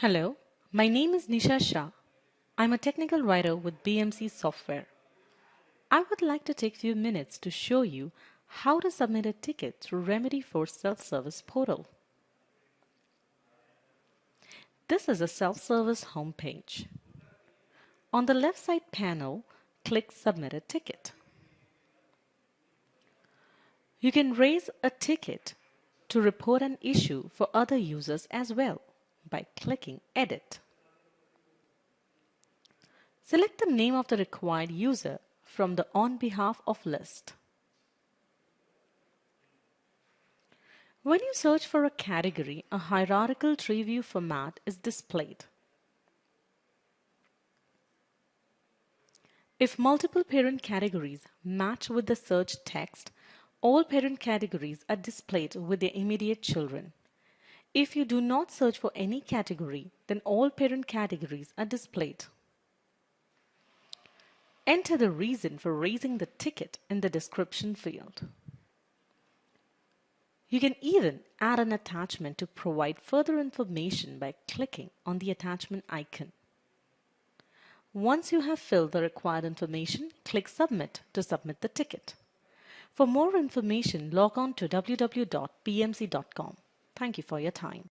Hello, my name is Nisha Shah. I'm a technical writer with BMC Software. I would like to take a few minutes to show you how to submit a ticket through Remedyforce Self-Service portal. This is a self-service homepage. On the left side panel, click Submit a Ticket. You can raise a ticket to report an issue for other users as well by clicking Edit. Select the name of the required user from the On Behalf of list. When you search for a category, a hierarchical tree view format is displayed. If multiple parent categories match with the search text, all parent categories are displayed with their immediate children. If you do not search for any category, then all parent categories are displayed. Enter the reason for raising the ticket in the description field. You can even add an attachment to provide further information by clicking on the attachment icon. Once you have filled the required information, click Submit to submit the ticket. For more information, log on to www.bmc.com. Thank you for your time.